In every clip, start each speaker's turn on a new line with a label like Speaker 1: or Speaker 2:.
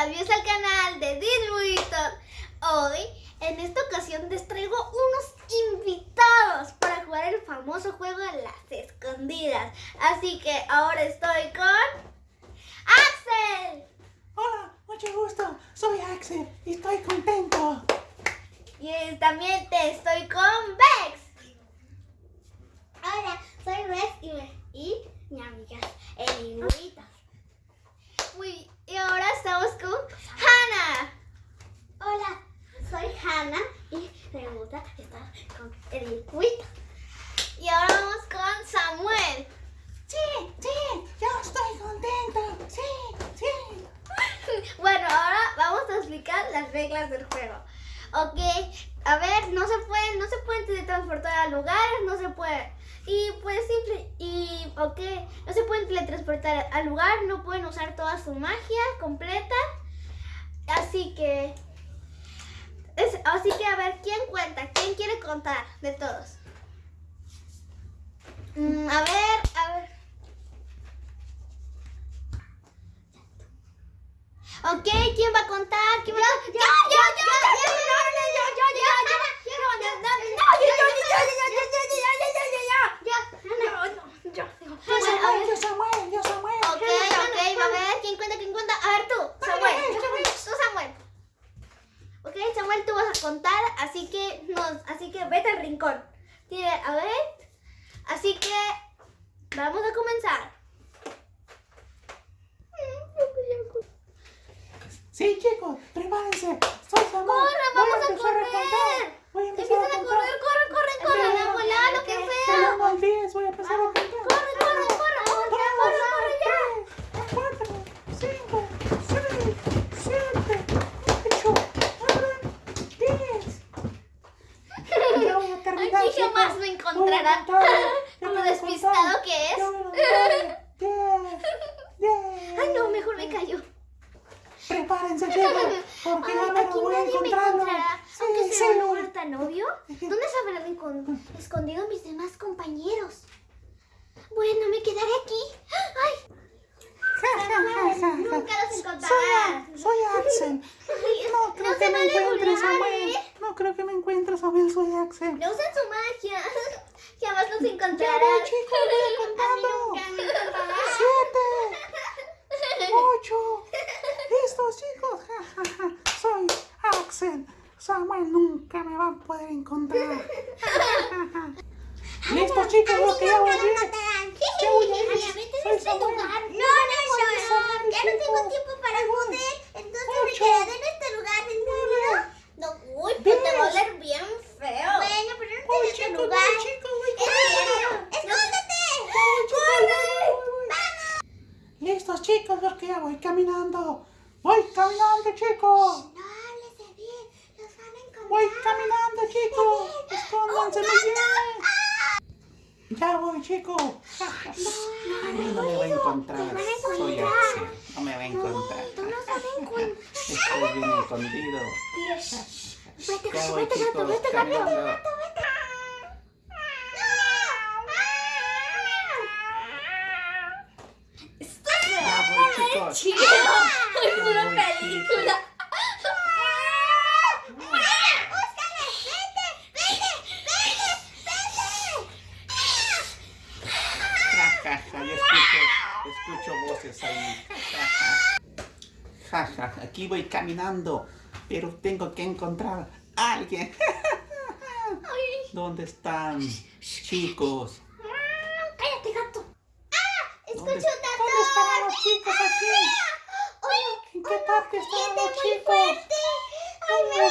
Speaker 1: Hola, bienvenidos al canal de Disbuitos. Hoy, en esta ocasión, les traigo unos invitados para jugar el famoso juego de las escondidas. Así que ahora estoy con... ¡Axel!
Speaker 2: Hola, mucho gusto. Soy Axel y estoy contento.
Speaker 1: Y también te estoy con Bex.
Speaker 3: Hola, soy Rex y, me- y mi amiga
Speaker 1: El Muy, y ahora estamos con Hannah.
Speaker 3: Hola, soy Hannah y me gusta estar con el circuito.
Speaker 1: Y ahora vamos con Samuel.
Speaker 2: Sí, sí, yo estoy contento. Sí, sí.
Speaker 1: Bueno, ahora vamos a explicar las del juego. Ok, a ver, no se pueden, no se pueden teletransportar a lugares, no se puede. Y pues simple, y ok, no se pueden teletransportar al lugar, no pueden usar toda su magia completa. Así que, así que a ver, ¿quién cuenta? ¿Quién quiere contar de todos? Mm, a ver, que vete al rincón. Tiene, a ver, así que, vamos a comenzar.
Speaker 2: Sí, chicos, prepárense. Soy Samuel.
Speaker 1: Corre, vamos a
Speaker 2: empezar
Speaker 1: correr.
Speaker 2: a y
Speaker 1: chicos, jamás me encontrará. Como despistado que es. Ay, no, mejor me callo.
Speaker 2: Prepárense, chicos, porque
Speaker 1: Ay,
Speaker 2: no
Speaker 1: aquí nadie me encontrará.
Speaker 2: Sí,
Speaker 1: Aunque sea un lugar tan ¿dónde se habrán escondido mis demás compañeros? Bueno, me quedaré aquí. ¡Ay! Nunca los encontrarás.
Speaker 2: Soy, soy Axel. No, creo
Speaker 1: no
Speaker 2: que me
Speaker 1: encuentres,
Speaker 2: no creo que me encuentre Samuel, soy Axel.
Speaker 1: No usen su magia. Jamás los
Speaker 2: Ya
Speaker 1: encontrarán.
Speaker 2: voy, contando. Siete, ocho. Listos, chicos. Ja, ja, ja. Soy Axel. Samuel nunca me va a poder encontrar. Listos, chicos, lo que ya voy a ir. Ya voy a ir. Soy Samuel.
Speaker 3: No, no, no, ya no tengo tiempo para
Speaker 2: Ahí voy.
Speaker 3: poder. Entonces me
Speaker 2: Ocho.
Speaker 3: quedaré en este lugar, ¿en serio?
Speaker 1: No, uy, pues te va a
Speaker 2: Diez.
Speaker 1: oler bien feo.
Speaker 3: Bueno, pero no
Speaker 2: Voy,
Speaker 3: en este
Speaker 2: chicos,
Speaker 3: lugar.
Speaker 2: voy, chicos, voy,
Speaker 3: ¡Es cierto! ¡Escóndete!
Speaker 2: Listos, chicos, porque ya voy caminando. Voy caminando, chicos.
Speaker 3: No hables de bien, los van a encontrar.
Speaker 2: Voy caminando, chicos. Escóndanse muy bien. Ya voy, chicos. No me va a encontrar. Soy Axel. No me va a encontrar.
Speaker 3: Tú no sabes cuándo.
Speaker 2: Estoy bien escondido.
Speaker 1: Vete,
Speaker 2: Ya voy,
Speaker 1: vete, gato,
Speaker 2: chicos,
Speaker 1: vete,
Speaker 2: ¡Qué
Speaker 1: chido! ¡Es una película!
Speaker 2: Escucho voces ahí. Jaja, aquí voy caminando, pero tengo que encontrar a alguien. ¿Dónde están, chicos? que estábamos chicos.
Speaker 3: Ay, me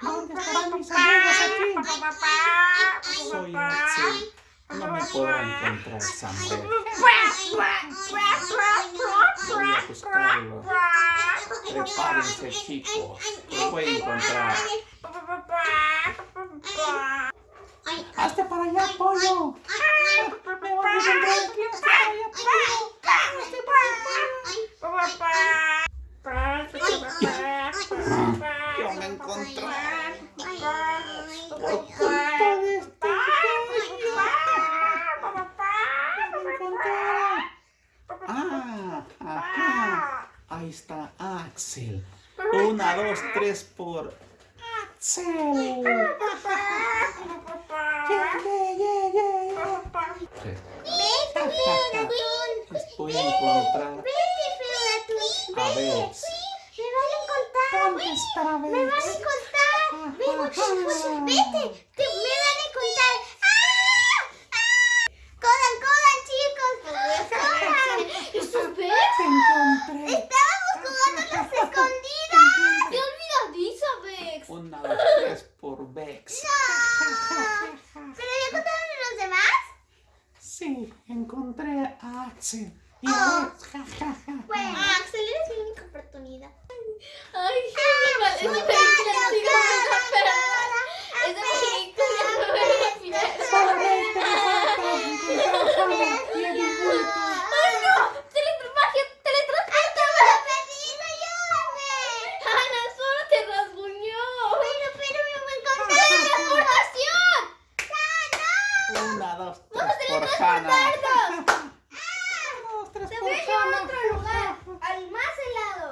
Speaker 2: ¿Dónde mis amigos aquí? Papá, Soy Axel. No me puedo encontrar, Samper. Prepárense, chicos. Lo voy a encontrar. encontrar. Por culpa de este Ah, acá. Ahí está Axel. Una, dos, tres por Axel.
Speaker 3: Vete, Estoy encontrar.
Speaker 2: A ver.
Speaker 3: Me van a encontrar.
Speaker 2: ¿Dónde está
Speaker 3: Me van a
Speaker 2: Bex?
Speaker 3: encontrar. Ven,
Speaker 2: Ajá.
Speaker 3: vete. Te, me van a encontrar. ¡Ah! ¡Ah! Codan, codan, chicos. Codan.
Speaker 1: ¿Esos Bex?
Speaker 2: Te encontré.
Speaker 3: Estábamos jugando las escondidas.
Speaker 1: ¡Qué olvidadiza, Bex!
Speaker 2: Una, dos, tres por Bex.
Speaker 3: ¿Pero ya contaron a los demás?
Speaker 2: Sí, encontré a Axel. Y
Speaker 3: Oh.
Speaker 2: Bex. Ja, ja, ja.
Speaker 3: Bueno, Axel, eres mi única oportunidad.
Speaker 1: Ay, qué mal. Esa película sí me gusta, pero... Esa película no me la final.
Speaker 2: Solamente me falta encontrar a Hannah y a Dibulto.
Speaker 1: ¡Ay, no! ¡Teletransporte! ¡Teletransporte!
Speaker 3: ayúdame!
Speaker 1: ¡Ana, solo te rasguñó!
Speaker 3: Pero, pero me voy a encontrar.
Speaker 1: ¡Teletransportación!
Speaker 2: Una, dos, tres por Hannah.
Speaker 1: ¡Tardos!
Speaker 2: Una, dos, tres
Speaker 1: Te
Speaker 2: por
Speaker 1: voy a llevar a
Speaker 2: Hannah.
Speaker 1: otro lugar, al más helado.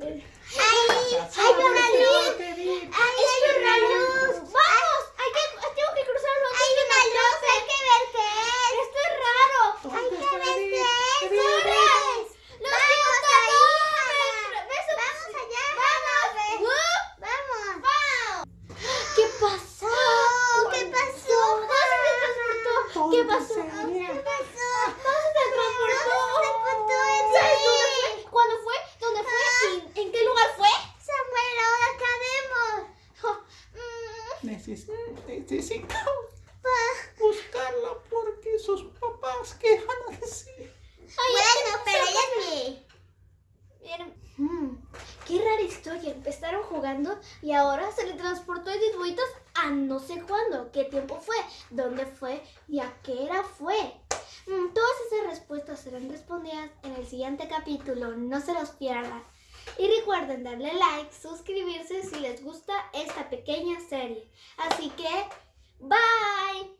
Speaker 3: ¡Ay! ¡Hay una luz! ¡Ay, hay una luz!
Speaker 1: ¡Vamos! Hay que, tengo que cruzarlo antes
Speaker 3: ¡Hay
Speaker 1: que
Speaker 3: una
Speaker 1: me
Speaker 3: luz!
Speaker 1: atrape.
Speaker 3: ¡Hay que ver qué es!
Speaker 1: ¡Esto es raro!
Speaker 3: ¡Hay
Speaker 2: ¿Dónde
Speaker 3: que
Speaker 2: está
Speaker 3: ver
Speaker 2: David?
Speaker 3: qué es!
Speaker 2: David,
Speaker 3: ¡Corre!
Speaker 1: ¡Los
Speaker 3: ¡Vamos
Speaker 1: quiero
Speaker 3: ahí!
Speaker 1: todos! ¡Beso!
Speaker 3: ¡Vamos allá!
Speaker 1: ¡Vamos! ¡Wup!
Speaker 3: ¡Vamos!
Speaker 1: ¿Qué pasó?
Speaker 3: ¿Qué pasó?
Speaker 1: ¿Cómo se teletransportó? ¿Qué pasó?
Speaker 2: ¿Dónde sería?
Speaker 3: ¿Qué pasó?
Speaker 1: ¿Cómo se teletransportó?
Speaker 3: ¿Cómo se transportó ese?
Speaker 1: ¿Sabes dónde fue? ¿Cuándo fue? ¿Dónde fue? ¿Y en qué lugar fue?
Speaker 3: Samuel, ahora acabemos.
Speaker 1: Oh, mm,
Speaker 2: Neces- necesito
Speaker 3: Pa-
Speaker 2: buscarla porque sus papás quejan decir.
Speaker 1: ay,
Speaker 3: Bueno, pero
Speaker 1: son
Speaker 3: ella es mi.
Speaker 1: Miren, mm, qué rara historia. Y ahora se le transportó de dibujitos a no sé cuándo. ¿Qué tiempo fue? ¿Dónde fue? ¿Y a qué era fue? Mm, todas esas respuestas serán respondidas en el siguiente capítulo. No se los pierdan. Y recuerden darle like, suscribirse si les gusta esta pequeña serie. Así que, bye.